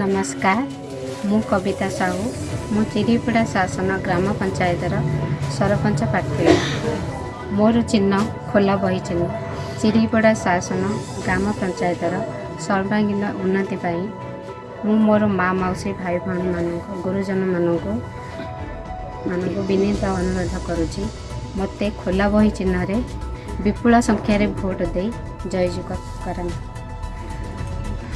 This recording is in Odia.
ନମସ୍କାର ମୁଁ କବିତା ସାହୁ। ମୁଁ ଚିରିପଡ଼ା ଶାସନ ଗ୍ରାମ ପଞ୍ଚାୟତର ସରପଞ୍ଚ ପ୍ରାର୍ଥୀ। ମୋର ଚିହ୍ନ ଖୋଲା ବହି ଚିହ୍ନ ଚିରିପଡ଼ା ଶାସନ ଗ୍ରାମ ପଞ୍ଚାୟତର ସର୍ବାଙ୍ଗୀନ ଉନ୍ନତି ପାଇଁ ମୁଁ ମୋର ମା' ମାଉସୀ ଭାଇ ଭଉଣୀମାନଙ୍କୁ ଗୁରୁଜନମାନଙ୍କୁ ମାନଙ୍କୁ ବିନୀତ ଅନୁରୋଧ କରୁଛି ମୋତେ ଖୋଲା ବହି ଚିହ୍ନରେ ବିପୁଳ ସଂଖ୍ୟାରେ ଭୋଟ ଦେଇ ଜୟଯୁଗ କରନ୍ତୁ।